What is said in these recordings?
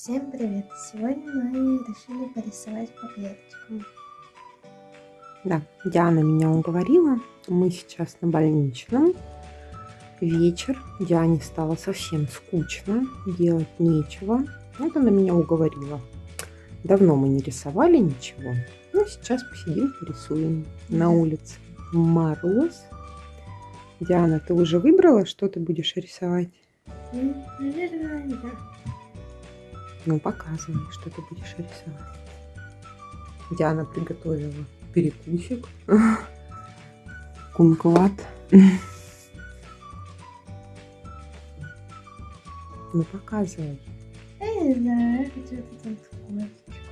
Всем привет! Сегодня мы решили порисовать по клеточкам. Да, Диана меня уговорила. Мы сейчас на больничном. Вечер. Диане стало совсем скучно. Делать нечего. Вот она меня уговорила. Давно мы не рисовали ничего. Ну, сейчас посидим, порисуем на улице. Мороз. Диана, ты уже выбрала, что ты будешь рисовать? Наверное, да. Ну, показывай, что ты будешь рисовать. Диана приготовила перекусик. Кумклад. Ну, показывай. Я не знаю, я хочу кошечку.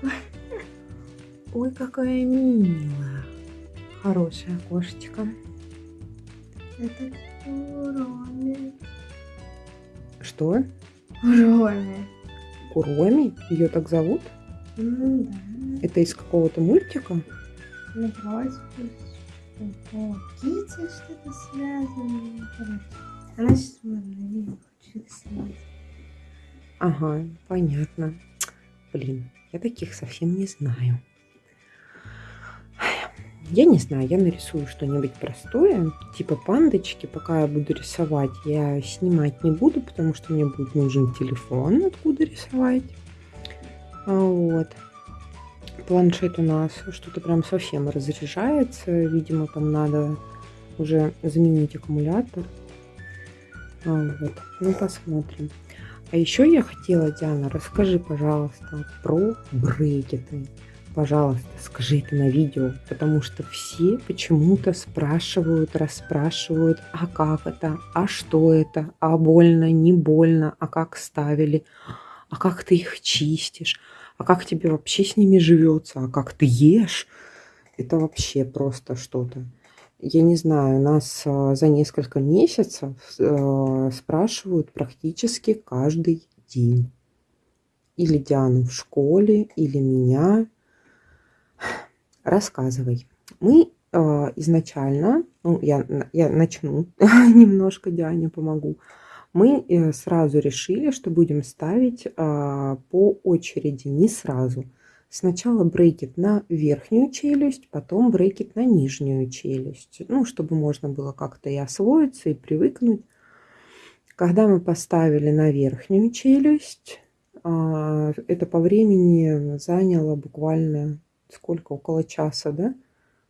Ой, какая милая. Хорошая кошечка. Это Куроми. Что? Куроми. Куроми? Ее так зовут? Ну да. Это из какого-то мультика? Ну вроде бы что-то связано. Она сейчас. Ага, понятно. Блин, я таких совсем не знаю. Я не знаю, я нарисую что-нибудь простое, типа пандочки, пока я буду рисовать. Я снимать не буду, потому что мне будет нужен телефон, откуда рисовать. А Вот. Планшет у нас что-то прям совсем разряжается. Видимо, там надо уже заменить аккумулятор. А Вот. Ну, посмотрим. А еще я хотела, Диана, расскажи, пожалуйста, про брекеты. Пожалуйста, скажи это на видео, потому что все почему-то спрашивают, расспрашивают, а как это, а что это, а больно, не больно, а как ставили, а как ты их чистишь, а как тебе вообще с ними живется, а как ты ешь. Это вообще просто что-то. Я не знаю, нас а, за несколько месяцев а, спрашивают практически каждый день. Или Диану в школе, или меня. Рассказывай. Мы э, изначально, ну, я, я начну немножко, Диане помогу. Мы э, сразу решили, что будем ставить э, по очереди, не сразу. Сначала брекет на верхнюю челюсть, потом брекет на нижнюю челюсть. Ну, чтобы можно было как-то и освоиться, и привыкнуть. Когда мы поставили на верхнюю челюсть, это по времени заняло буквально сколько, около часа, да?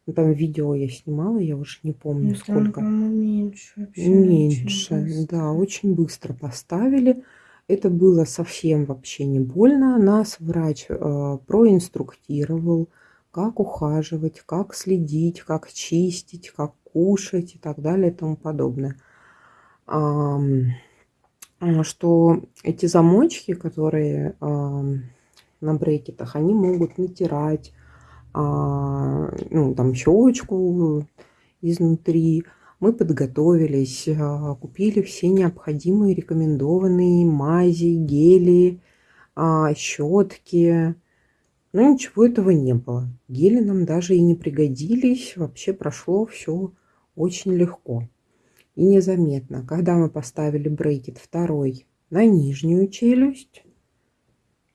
Ну, там видео я снимала, я уже не помню Ну, там, сколько. по-моему, меньше вообще. Меньше, очень да, очень быстро поставили. Это было совсем вообще не больно. Нас врач э, проинструктировал, как ухаживать, как следить, как чистить, как кушать и так далее и тому подобное. А, что эти замочки, которые ам, на брекетах, они могут натирать, а, ну, там щечку изнутри. Мы подготовились, а, купили все необходимые рекомендованные мази, гели, а, щетки. Но ничего этого не было. Гели нам даже и не пригодились. Вообще прошло все очень легко и незаметно. Когда мы поставили брекет второй на нижнюю челюсть,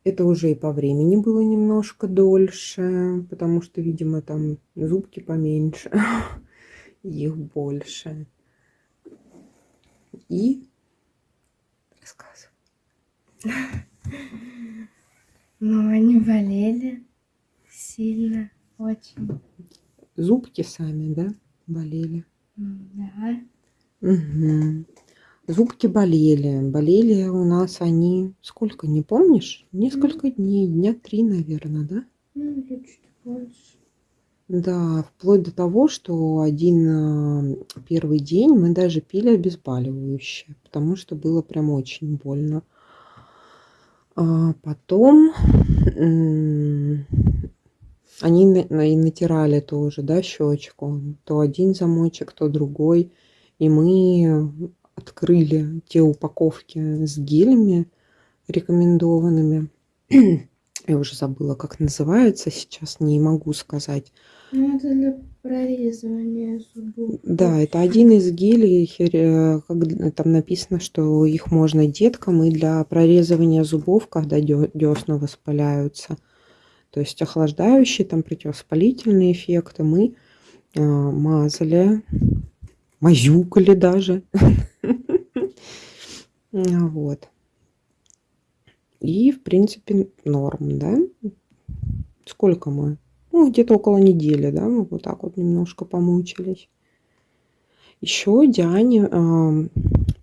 это уже и по времени было немножко дольше, потому что, видимо, там зубки поменьше, их больше. И рассказывай. Ну, они болели сильно, очень. Зубки сами, да, болели? Да. Мгм. Зубки болели. Болели у нас они, сколько, не помнишь? Несколько дней, дня три, наверное, да? Ну, или чуть больше. Да, вплоть до того, что один а, первый день мы даже пили обезболивающее, потому что было прям очень больно. А потом они и натирали тоже, да, щечку. То один замочек, то другой. И мы открыли те упаковки с гелями рекомендованными. Я уже забыла, как называется сейчас, не могу сказать. Ну, это для прорезывания зубов. Да, это один из гелей, хер- как там написано, что их можно деткам и для прорезывания зубов, когда десна воспаляются. То есть охлаждающие, там противовоспалительные эффекты мы а, мазали, мазюкали даже. Вот. И, в принципе, норм, да? Сколько мы? Ну, где-то около недели, да, мы вот так вот немножко помучились. Еще Диане ам,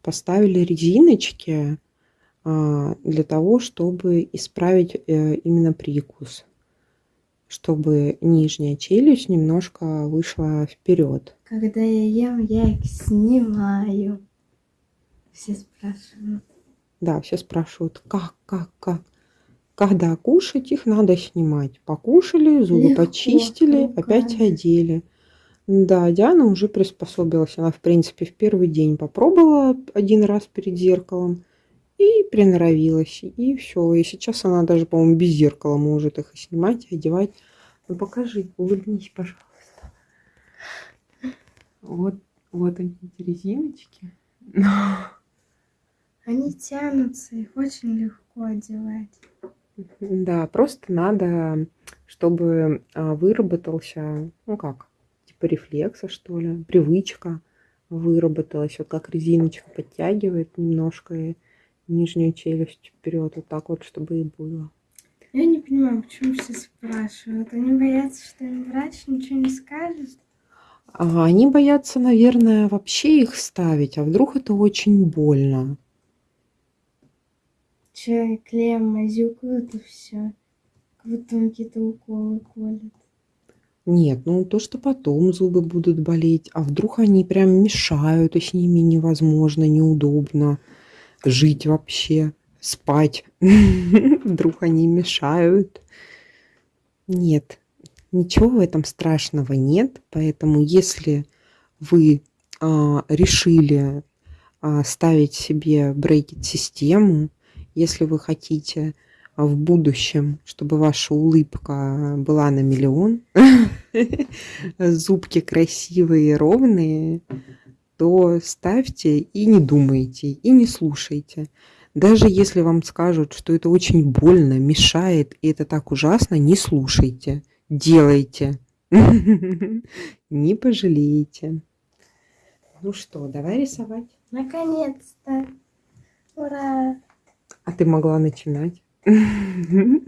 поставили резиночки а, для того, чтобы исправить э, именно прикус, чтобы нижняя челюсть немножко вышла вперед. Когда я ем, я их снимаю. Все спрашивают. Да, все спрашивают, как, как, как. Когда кушать, их надо снимать. Покушали, зубы Легко, почистили, опять руками. одели. Да, Диана уже приспособилась. Она, в принципе, в первый день попробовала один раз перед зеркалом и приноровилась. И все. И сейчас она даже, по-моему, без зеркала может их и снимать, и одевать. Ну покажи, улыбнись, пожалуйста. Вот, вот они, эти резиночки. Они тянутся, их очень легко одевать. Да, просто надо, чтобы а, выработался, ну как, типа рефлекса, что ли, привычка выработалась. Вот как резиночка подтягивает немножко и нижнюю челюсть вперед, вот так вот, чтобы и было. Я не понимаю, почему все спрашивают. Они боятся, что им врач ничего не скажет. А Они боятся, наверное, вообще их ставить, а вдруг это очень больно. Че, клеем мазюкают и все. Как будто какие-то уколы колят. Нет, ну то, что потом зубы будут болеть, а вдруг они прям мешают, и с ними невозможно, неудобно жить вообще, спать. Вдруг они мешают. Нет, ничего в этом страшного нет, поэтому если вы а, решили а, ставить себе брекет-систему, если вы хотите в будущем, чтобы ваша улыбка была на миллион, зубки красивые, ровные, то ставьте и не думайте, и не слушайте. Даже если вам скажут, что это очень больно, мешает, и это так ужасно, не слушайте, делайте. Не пожалеете. Ну что, давай рисовать. Наконец-то! Ура! А ты могла начинать. Ты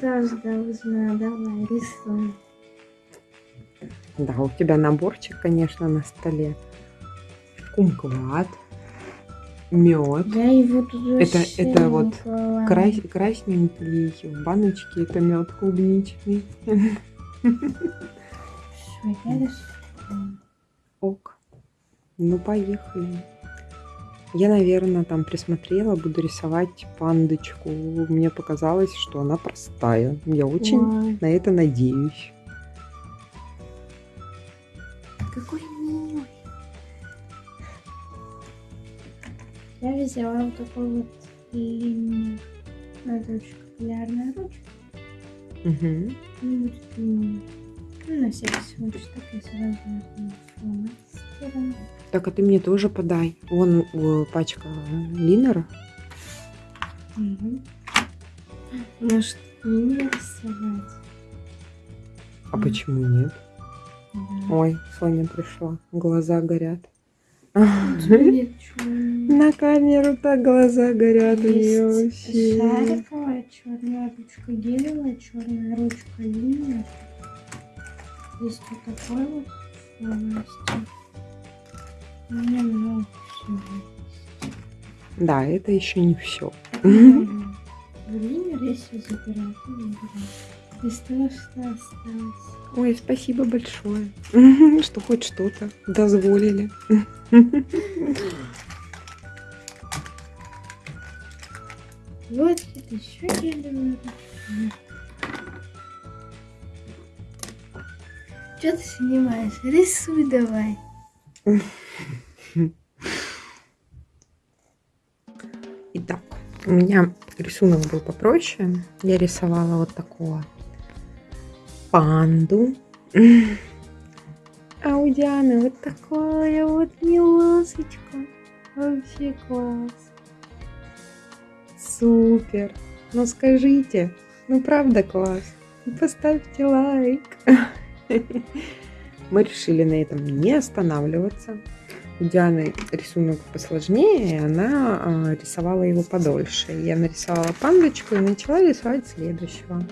тоже должна. Давай, рисуй. Да, у тебя наборчик, конечно, на столе. Кумкват, мед. Я его тут Это- это вот. Крас, красненький в баночке это мед клубничный. Всё, я рисую. Ок. Ну, поехали. Я, наверное, там присмотрела, буду рисовать пандочку. Мне показалось, что она простая. Я очень Ой, на это надеюсь. какой милый. Я взяла вот такой вот линию. Это очень популярная ручка. Длиннее. Ну, на всякий случай, так я сразу фломастером. Так, а ты мне тоже подай. Вон э, пачка линера. Мгм. Может, не рисовать? А почему нет? Да. Ой, Соня пришла. Глаза горят. На камеру так глаза горят у нее вообще. шариковая черная ручка, гелевая черная ручка, линия. Есть вот такой вот. У меня много всего. Да, это еще не все. Если забирать, осталось. Ой, спасибо большое, что хоть что-то дозволили. Вот это еще ручка. Что ты снимаешь? Рисуй давай. Итак, У меня рисунок был попроще. Я рисовала вот такого панду. А у Дианы вот такая вот миласочка. Вообще класс. Супер. Ну скажите, ну правда класс? Поставьте лайк. Мы решили на этом не останавливаться. У Дианы рисунок посложнее, и она а, рисовала его подольше. Я нарисовала пандочку и начала рисовать следующего.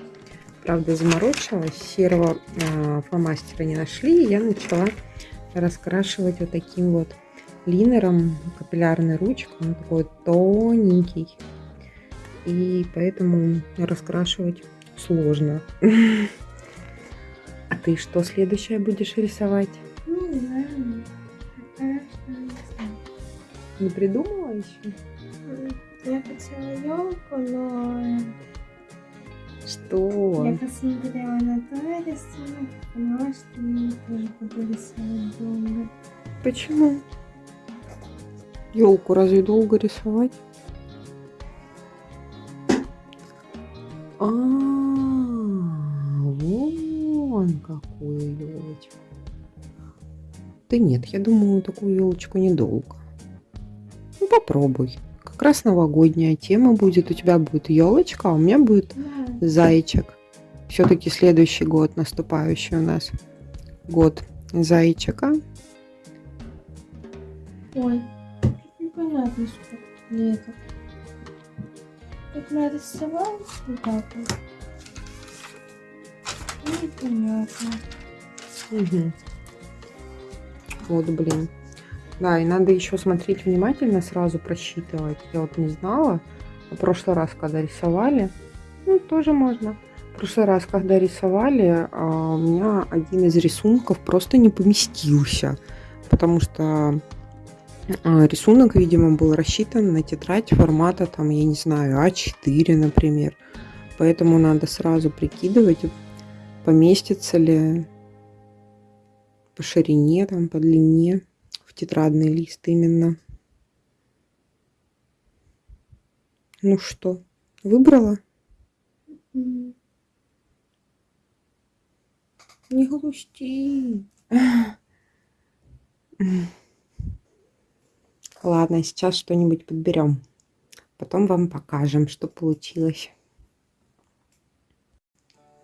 Правда, заморочилась, серого а, фломастера не нашли, и я начала раскрашивать вот таким вот линером, капиллярной ручкой. Он такой тоненький, и поэтому раскрашивать сложно. А ты что следующее будешь рисовать? Не знаю. Пока что не знаю. Не придумала еще? Я хотела елку, но Что? я посмотрела на твой рисунок поняла, что я тоже буду рисовать долго. Почему? Елку разве долго рисовать? А, вон какую елочку. Да нет, я думаю, такую елочку недолго. Ну попробуй. Как раз новогодняя тема будет. У тебя будет елочка, а у меня будет Да. зайчик. Все-таки следующий год наступающий у нас. Год зайчика. Ой, непонятно, что мне это. Как нарисовал вот так вот. Непонятно. Мгм. Вот, блин. Да, и надо еще смотреть внимательно, сразу просчитывать. Я вот не знала. В прошлый раз, когда рисовали, ну, тоже можно. В прошлый раз, когда рисовали, а, у меня один из рисунков просто не поместился. Потому что а, рисунок, видимо, был рассчитан на тетрадь формата, там, я не знаю, А4, например. Поэтому надо сразу прикидывать, поместится ли по ширине, там, по длине в тетрадный лист именно. Ну что, выбрала? Не грусти. Ладно, сейчас что-нибудь подберем. Потом вам покажем, что получилось.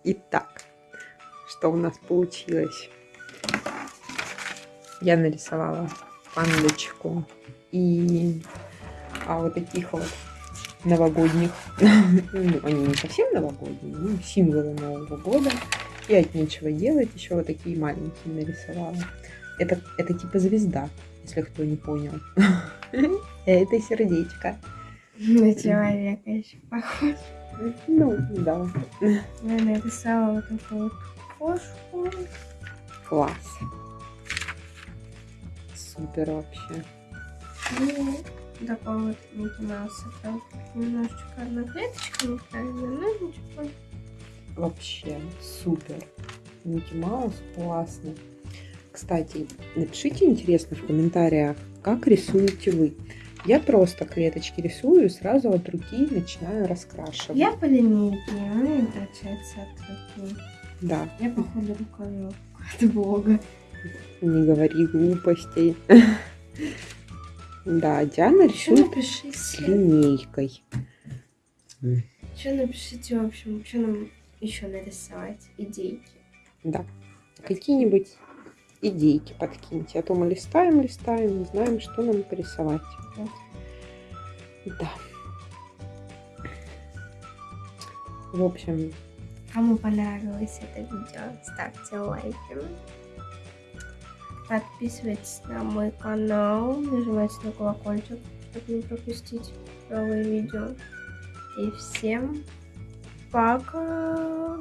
Итак, что у нас получилось? Я нарисовала пандочку и а, вот таких вот новогодних. Ну, они не совсем новогодние, ну, символы Нового года. И от нечего делать еще вот такие маленькие нарисовала. Это, это типа звезда, если кто не понял. Это сердечко. На человека еще похож. Ну, да. Я нарисовала вот такую вот кошку. Класс. Супер вообще. И вот Микки. Там немножечко одна клеточка неправильно, но ничего. Вообще супер. Микки Маус классный. Кстати, напишите интересно в комментариях, как рисуете вы. Я просто клеточки рисую и сразу от руки начинаю раскрашивать. Я по линейке, у меня получается от руки. Да, Я, походу, рукавел от бога. не говори глупостей. Да, Диана рисует с линейкой. что напишите, в общем, что нам еще нарисовать, идейки. Да. Какие-нибудь идейки подкиньте. А то мы листаем, листаем, не знаем, что нам порисовать. Вот. Да. В общем, Кому понравилось это видео, ставьте лайки. Подписывайтесь на мой канал, нажимайте на колокольчик, чтобы не пропустить новые видео. И всем пока!